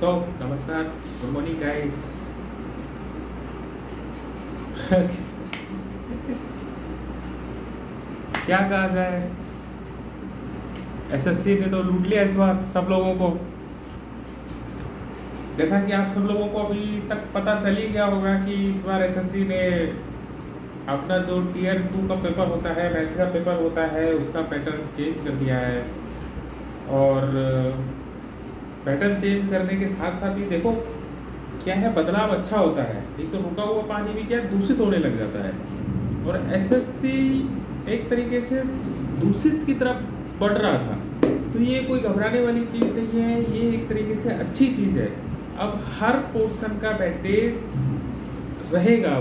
सो नमस्कार. Good morning guys क्या कहा जाए? एसएससी ने तो लूट लिया इस बार सब लोगों को। जैसा कि आप सब लोगों को अभी तक पता चल ही गया होगा कि इस बार एसएससी ने अपना जो टीयर टू का पेपर होता है मैथ्स का पेपर होता है, उसका पैटर्न चेंज कर दिया है। और पैटर्न चेंज करने के साथ साथ ही देखो, क्या है, बदलाव अच्छा होता है। एक तो रुका हुआ पानी भी क्या दूषित होने लग जाता है। और एसएससी एक तरीके से दूषित की तरफ़ बढ़ रहा था। तो ये कोई घबराने वाली चीज़ नहीं है, ये एक तरीके से अच्छी चीज़ है। अब हर पोर्शन का बैटेज रहेगा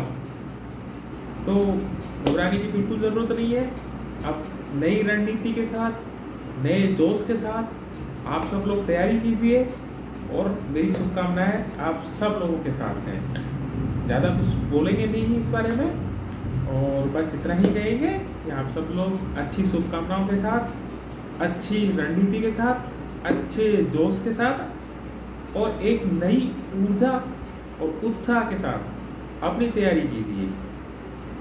तो घबराने की बिल्कुल ज़रूरत नहीं है। अब नई रणनीति के साथ, नए जोश के साथ आप सब लोग तैयारी कीजिए और मेरी शुभकामनाएँ आप सब लोगों के साथ हैं। ज़्यादा कुछ बोलेंगे नहीं इस बारे में और बस इतना ही कहेंगे कि आप सब लोग अच्छी शुभकामनाओं के साथ, अच्छी रणनीति के साथ, अच्छे जोश के साथ और एक नई ऊर्जा और उत्साह के साथ अपनी तैयारी कीजिए।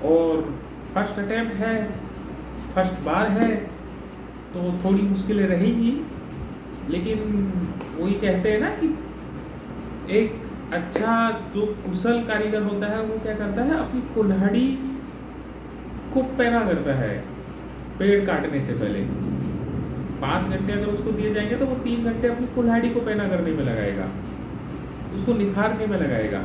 और फ़र्स्ट अटैम्प्ट है फ़र्स्ट बार है तो थोड़ी मुश्किलें रहेंगी लेकिन वही कहते हैं ना कि एक अच्छा जो कुशल कारीगर होता है, वो क्या करता है, अपनी कुल्हाड़ी को पैना करता है पेड़ काटने से पहले। पाँच घंटे अगर उसको दिए जाएँगे तो वो तीन घंटे अपनी कुल्हाड़ी को पैना करने में लगाएगा, उसको निखारने में लगाएगा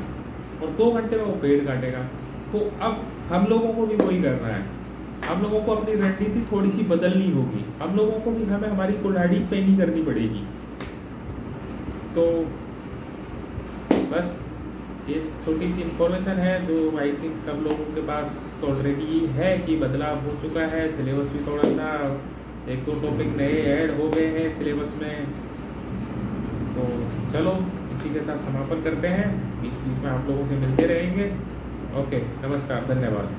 और दो घंटे में वो पेड़ काटेगा। तो अब हम लोगों को भी वही करना है। हम लोगों को अपनी रणनीति थोड़ी सी बदलनी होगी। हम लोगों को भी हमें हमारी कुल्हाड़ी पैनी करनी पड़ेगी। तो बस, ये छोटी सी इंफॉर्मेशन है जो आई थिंक सब लोगों के पास ऑलरेडी है कि बदलाव हो चुका है। सिलेबस भी थोड़ा सा एक दो टॉपिक नए ऐड हो गए हैं सिलेबस में। तो चलो, इसी के साथ समापन करते हैं। बीच बीच में आप लोगों से मिलते रहेंगे। ओके नमस्कार, धन्यवाद।